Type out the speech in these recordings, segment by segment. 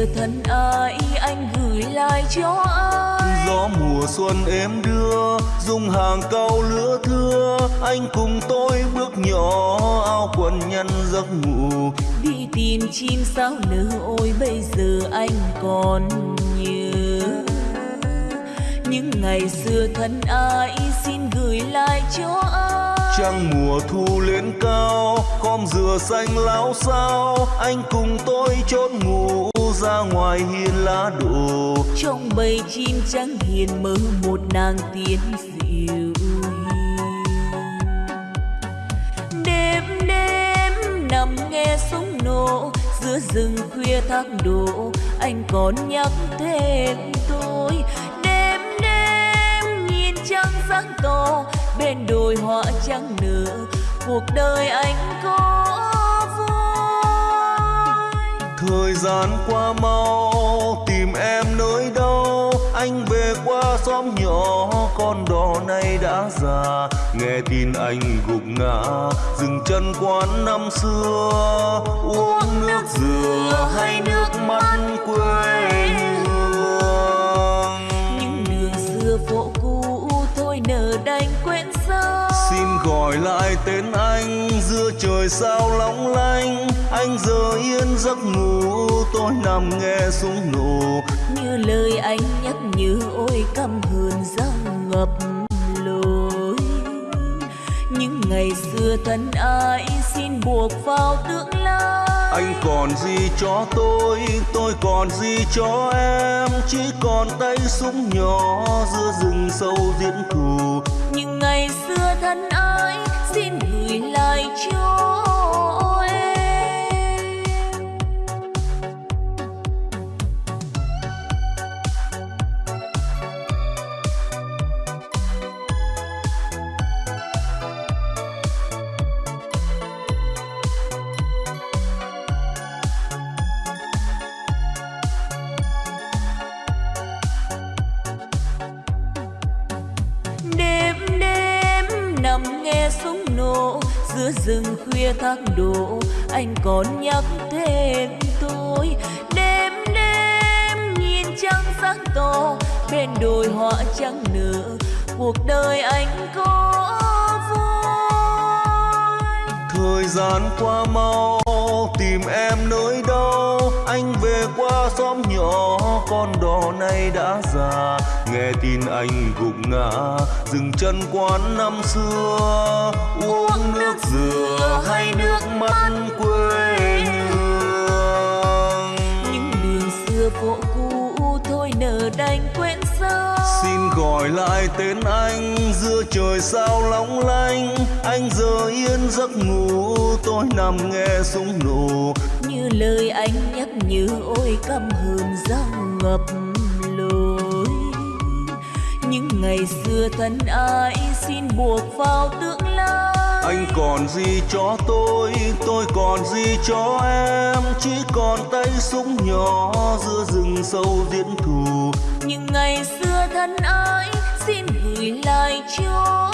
xưa thân ái anh gửi lại cho ai? Gió mùa xuân êm đưa dùng hàng cao lứa thưa. Anh cùng tôi bước nhỏ áo quần nhăn giấc ngủ. Đi tìm chim sao nở ôi bây giờ anh còn nhớ. Những ngày xưa thân ái xin gửi lại cho ai? Trăng mùa thu lên cao khom dừa xanh láo sao anh cùng tôi chốt ngủ ra ngoài hiên lá đổ. Trong bầy chim trắng hiền mơ một nàng tiên dịu đêm đêm nằm nghe súng nổ, giữa rừng khuya thác đổ. Anh còn nhắc thêm tôi, đêm đêm nhìn trăng sáng to bên đồi hoa trắng nở. Cuộc đời anh có thời gian qua mau tìm em nơi đâu? Anh về qua xóm nhỏ con đò này đã già. Nghe tin anh gục ngã dừng chân quán năm xưa. Uống nước dừa hay nước mắt quê hương? Những đường xưa phố cũ thôi nở đành quên sao xin gọi lại tên anh giữa trời sao long lanh anh giờ yên giấc ngủ tôi nằm nghe súng nổ. Như lời anh nhắc nhớ ôi căm hờn răng ngập lối. Những ngày xưa thân ai xin buộc vào tương lai. Anh còn gì cho tôi tôi còn gì cho em? Chỉ còn tay súng nhỏ giữa rừng sâu diễn thù những ngày xưa thân ai xin giữa rừng khuya thác đổ, anh còn nhắc thêm tôi. Đêm đêm nhìn trăng sáng to bên đồi hoa trắng nở, cuộc đời anh có vui. Thời gian qua mau, tìm em nơi đâu anh về qua xóm nhỏ con đò này đã già. Nghe tin anh gục ngã dừng chân quán năm xưa. Uống nước dừa hay nước mắt quê hương. Những đường xưa phố cũ thôi nở đành quên sao xin gọi lại tên anh giữa trời sao long lanh anh giờ yên giấc ngủ tôi nằm nghe súng nổ lời anh nhắc nhớ ôi căm hờn răng ngập lối. Những ngày xưa thân ai xin buộc vào tương lai. Anh còn gì cho tôi tôi còn gì cho em? Chỉ còn tay súng nhỏ giữa rừng sâu diễn thù. Những ngày xưa thân ai xin gửi lại cho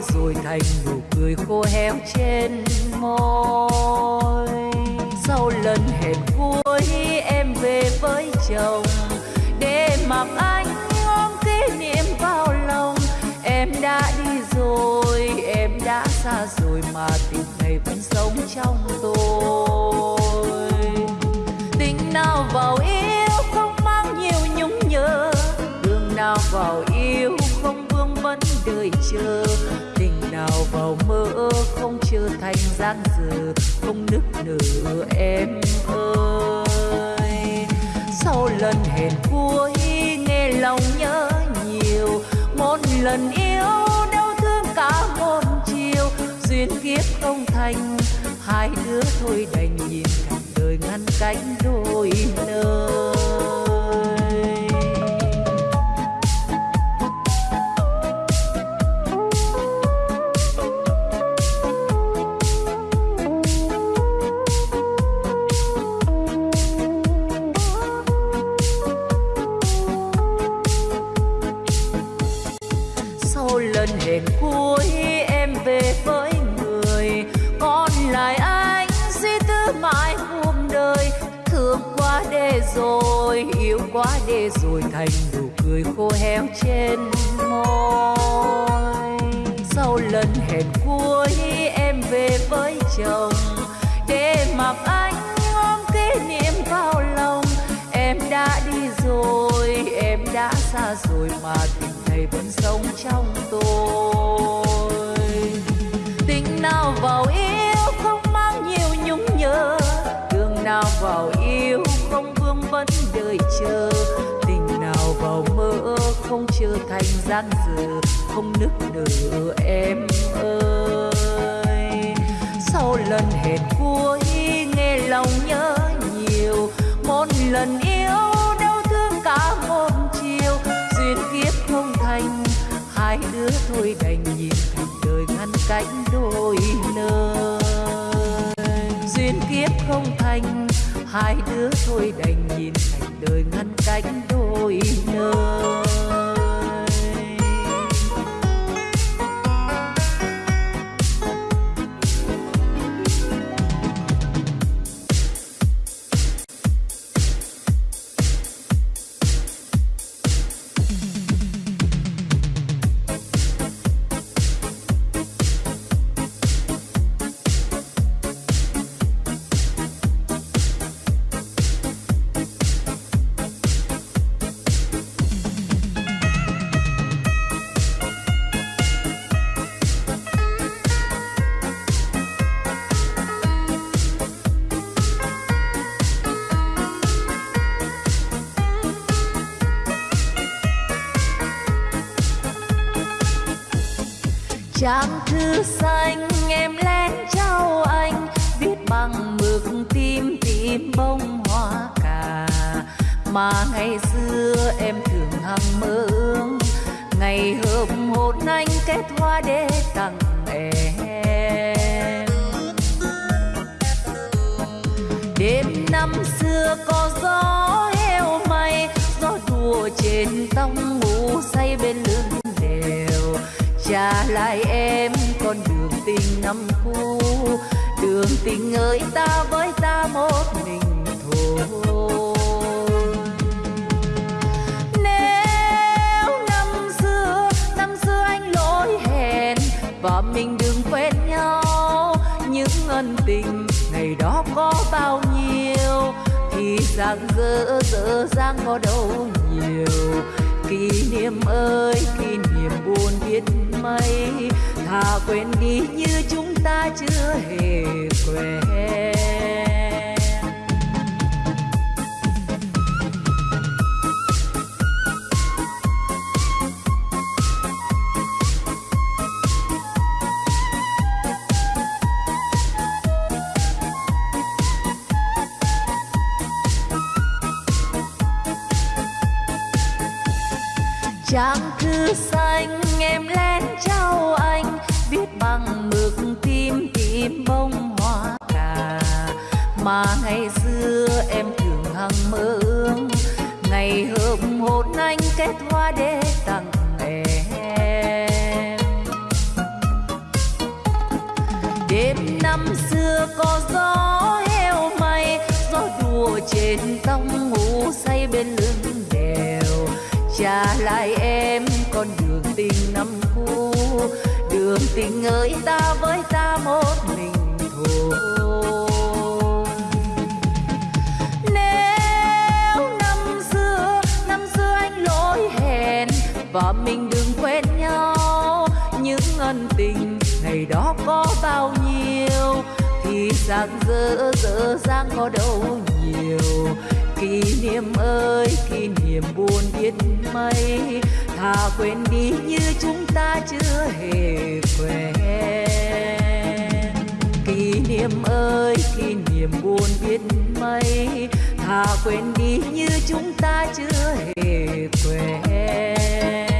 rồi thành nụ cười khô héo trên môi. Sau lần hẹn cuối, em về với chồng. Để mặc anh ôm kỷ niệm vào lòng. Em đã đi rồi, em đã xa rồi mà tình này vẫn sống trong gian giờ dở không nức nở em ơi. Sau lần hẹn cuối, nghe lòng nhớ nhiều. Một lần yêu đau thương cả một chiều. Duyên kiếp không thành, hai đứa thôi đành nhìn thành đời ngăn cách đôi nơi khô trên môi. Sau lần hẹn cuối, em về với chồng. Để mặc anh ôm kỷ niệm vào lòng. Em đã đi rồi, em đã xa rồi mà tình này vẫn sống trong thanh giang dở không nức nở em ơi. Sau lần hẹn cuối nghe lòng nhớ nhiều, một lần yêu đau thương cả một chiều. Duyên kiếp không thành, hai đứa thôi đành nhìn thành đời ngăn cách đôi nơi. Duyên kiếp không thành, hai đứa thôi đành nhìn thành đời ngăn cách đôi nơi. Tình ơi ta với ta một mình thôi. Nếu năm xưa năm xưa anh lỗi hẹn và mình đừng quên nhau, những ân tình ngày đó có bao nhiêu, thì rằng dở dở dang có đâu nhiều. Kỷ niệm ơi, kỷ niệm buồn biết mấy, thà quên đi như ta chưa hề tình ơi ta với ta một mình thôi. Nếu năm xưa năm xưa anh lỗi hẹn và mình đừng quên nhau, những ân tình ngày đó có bao nhiêu, thì rằng dở dở dang có đâu nhiều. Kỷ niệm ơi, kỷ niệm buồn biết mấy thà quên đi như chúng ta chưa hề quen. Kỷ niệm ơi, kỷ niệm buồn biết mấy. Thà quên đi như chúng ta chưa hề quen.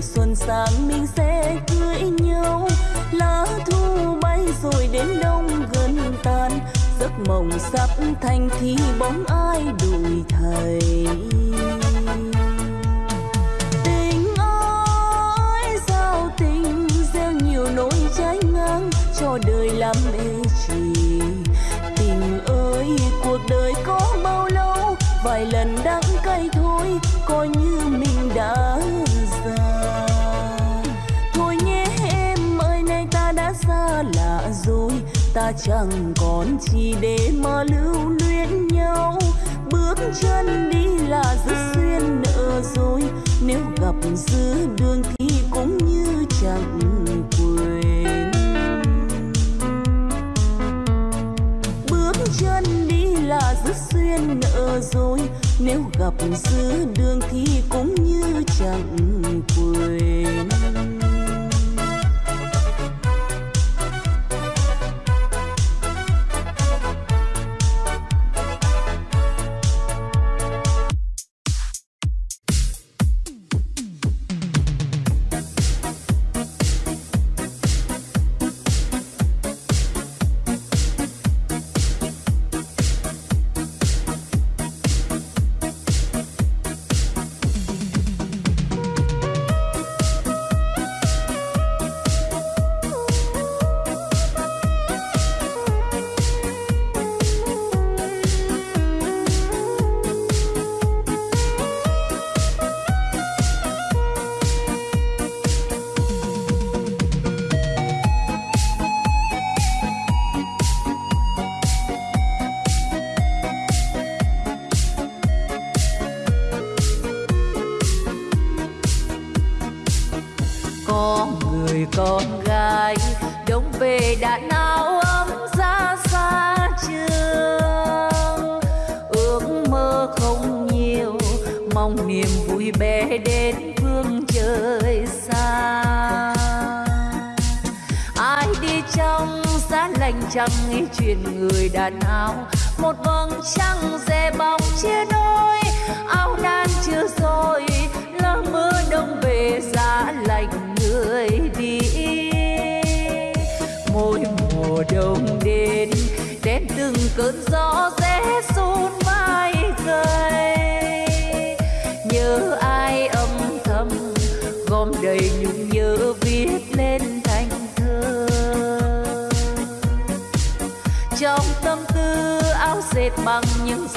Mùa xuân sang mình sẽ cưới nhau. Lá thu bay rồi đến đông gần tàn, giấc mộng sắp thành thì bóng ai đùi thầy? Tình ơi sao tình gieo nhiều nỗi trái ngang, cho đời làm mê trì. Tình ơi, cuộc đời có bao lâu? Vài lần đắng cay thôi, coi ta chẳng còn chi để mà lưu luyến nhau. Bước chân đi là rất duyên nợ rồi nếu gặp giữa đường thì cũng như chẳng quên. Bước chân đi là rất duyên nợ rồi nếu gặp giữa đường thì cũng như chẳng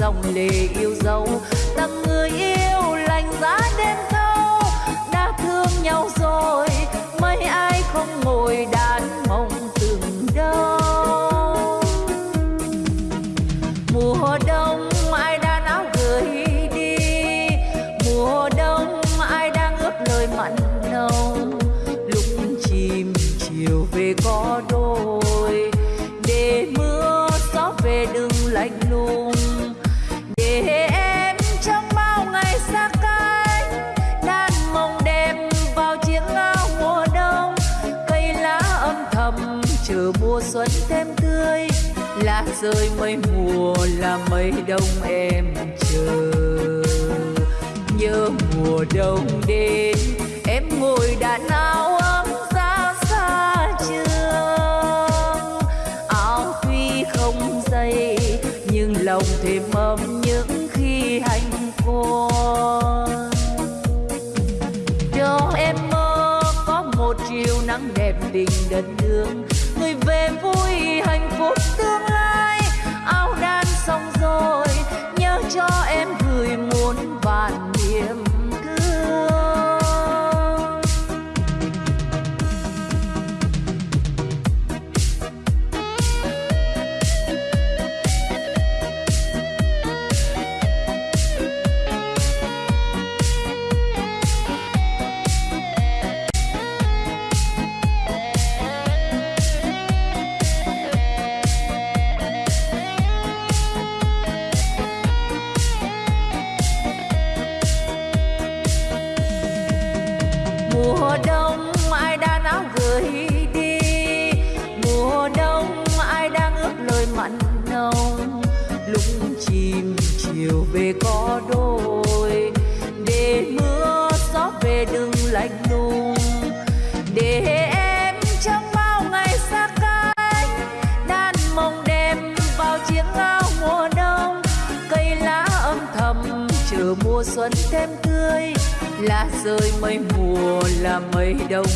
dòng lệ yêu dấu. Tặng người yêu lành giá đêm thâu, đã thương nhau rồi, mấy ai không ngồi đàn mộng từng đâu mùa đông ai đã áo gửi đi, mùa đông ai đang ướp lời mặn nồng. Lúc chim chiều về có đôi, để mưa gió về đừng lạnh lùng để em trong bao ngày xa cách đan mộng đẹp vào chiếc áo mùa đông. Cây lá âm thầm chờ mùa xuân thêm tươi, lá rơi mây mùa là mây đông em chờ. Nhớ mùa đông đến. rơi mây mùa là mây đông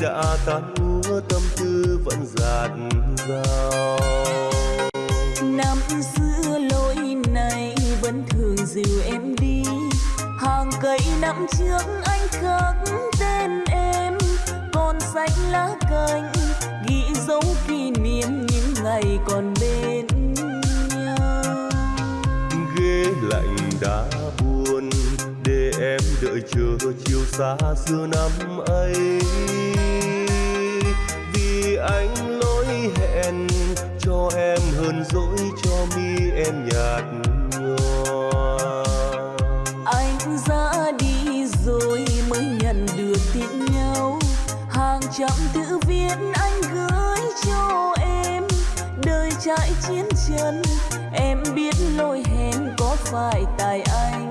đã tan úa tâm tư vẫn dạt dào. Năm xưa lối này vẫn thường dìu em đi. Hàng cây năm trước anh khắc tên em. Còn xanh lá cành ghi dấu kỷ niệm những ngày còn bên nhau. Ghế lạnh đã buồn để em đợi chờ chiều xa xưa năm ấy anh lỗi hẹn, cho em hơn dỗi cho mi em nhạt nhòa. Anh ra đi rồi mới nhận được tin nhau. Hàng trăm thư viết anh gửi cho em. Đời trải chiến chân em biết lỗi hẹn có phải tại anh.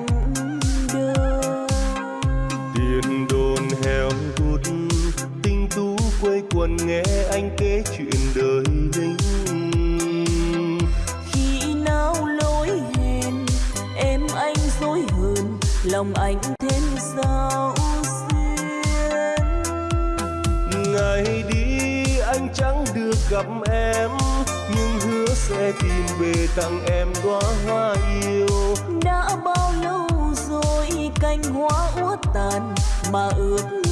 Quần nghe anh kể chuyện đời lính khi nào lỗi hẹn em anh dối hơn lòng anh thêm sao xuyên. Ngày đi anh chẳng được gặp em nhưng hứa sẽ tìm về tặng em đóa hoa yêu. Đã bao lâu rồi cành hoa úa tàn mà ước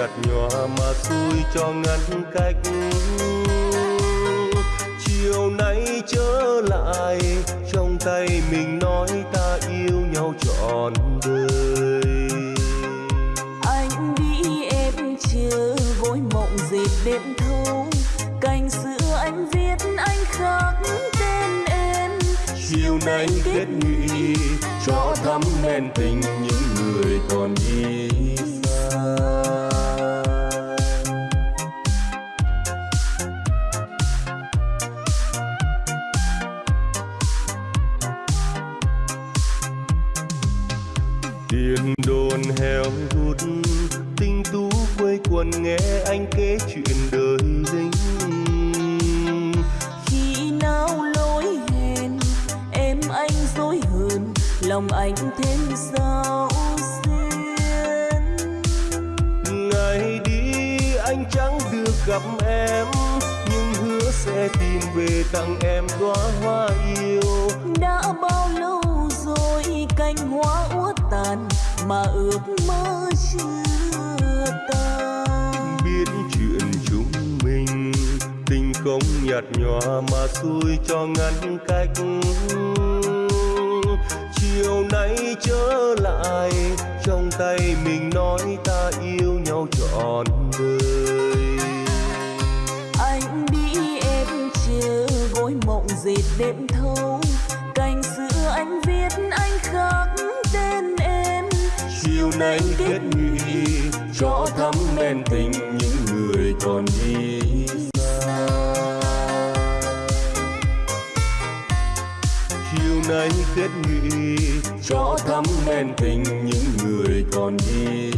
nhạt nhòa mà xui cho ngăn cách. Chiều nay trở lại trong tay mình nói ta yêu nhau trọn đời. Anh đi em chờ gối mộng dệt đêm thâu cành xưa anh viết anh khắc tên em. Chiều nay kết nghị cho thắm men tình những người còn đi anh thêm sao xuyên ngày đi anh chẳng được gặp em nhưng hứa sẽ tìm về tặng em đóa hoa yêu. Đã bao lâu rồi cành hoa úa tàn mà ước mơ chưa tan? Biết chuyện chúng mình tình không nhạt nhòa mà xui cho ngăn cách chiều nay trở lại trong tay mình nói ta yêu nhau trọn đời. Anh đi em chờ gối mộng dệt đêm thâu. Cành xưa anh viết anh khắc tên em. Chiều nay kết nghị cho thắm men tình những người còn đi xa. Chiều nay kết cho thắm men tình những người còn đi.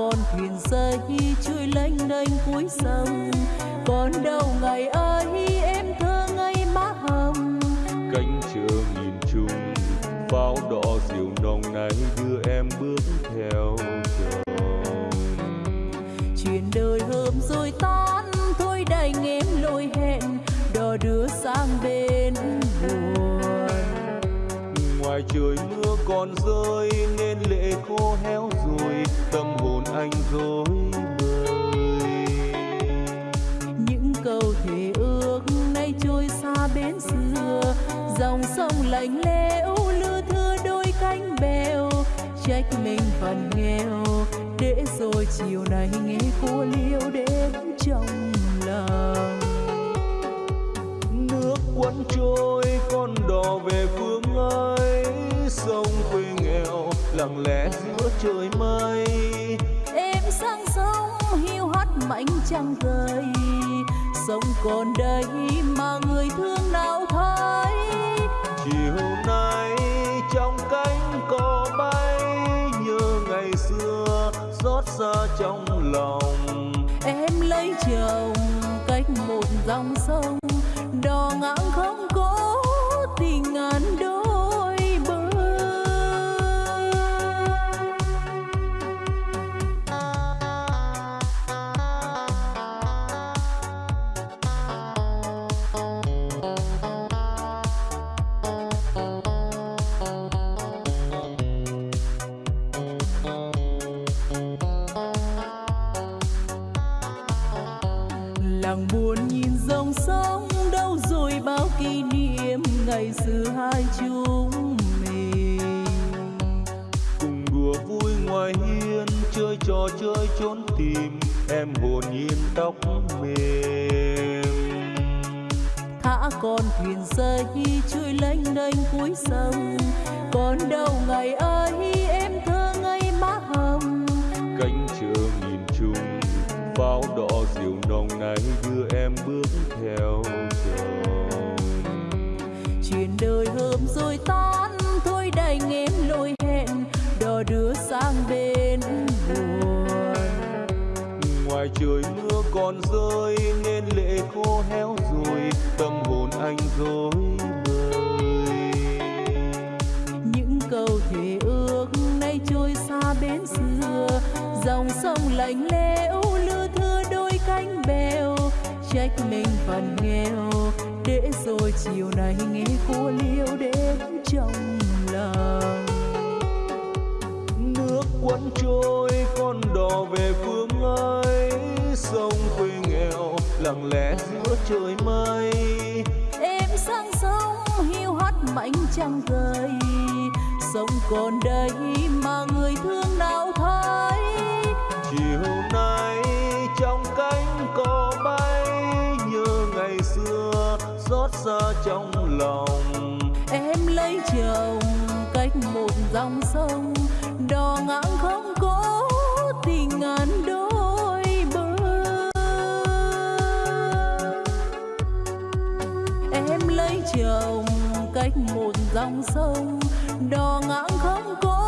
con thuyền rơi trôi lênh đênh cuối sông. Còn đâu ngày ấy em thơ ngây má hồng. Cánh trường nhìn chung pháo đỏ diều nồng này đưa em bước theo chồng. Chuyện đời hôm rồi tan thôi đành em lôi hẹn đò đưa sang bên buồn. Ngoài trời mưa còn rơi nên lệ khô heo gối bời. Những câu thể ước nay trôi xa bến xưa dòng sông lạnh lẽo lưa thưa đôi cánh bèo. Trách mình phần nghèo để rồi chiều nay nghe cô liêu đến trong lòng. Nước cuốn trôi con đò về phương ấy sông quê nghèo lặng lẽ giữa trời mây ánh trăng rơi sống còn đây mà người thương nào thấy? Trò chơi trốn tìm em hồn nhiên tóc mềm. Thả con thuyền rơi trôi lênh đênh cuối sông. Còn đâu ngày ấy em thơ ngây má hồng. Cánh trường nhìn chung pháo đỏ diều nồng này đưa em bước theo chồng. Chuyện đời hôm rồi tan thôi đành em khô héo rồi tâm hồn anh rối bời. Những câu thề ước nay trôi xa bến xưa dòng sông lạnh lẽo lưa thưa đôi cánh bèo. Trách mình phần nghèo để rồi chiều nay nghe cô liêu đến trong lòng. Nước cuốn trôi con đò về phương ấy sông quê lặng lẽ giữa trời mây. Em sang sông hiu hắt mảnh trăng rơi sông còn đây mà người thương nào thấy? Chiều nay trong cánh cò bay nhớ ngày xưa xót xa trong lòng cách một dòng sông đò ngang không có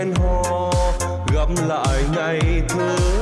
hẹn hò gặp lại ngày xưa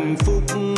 hạnh phúc.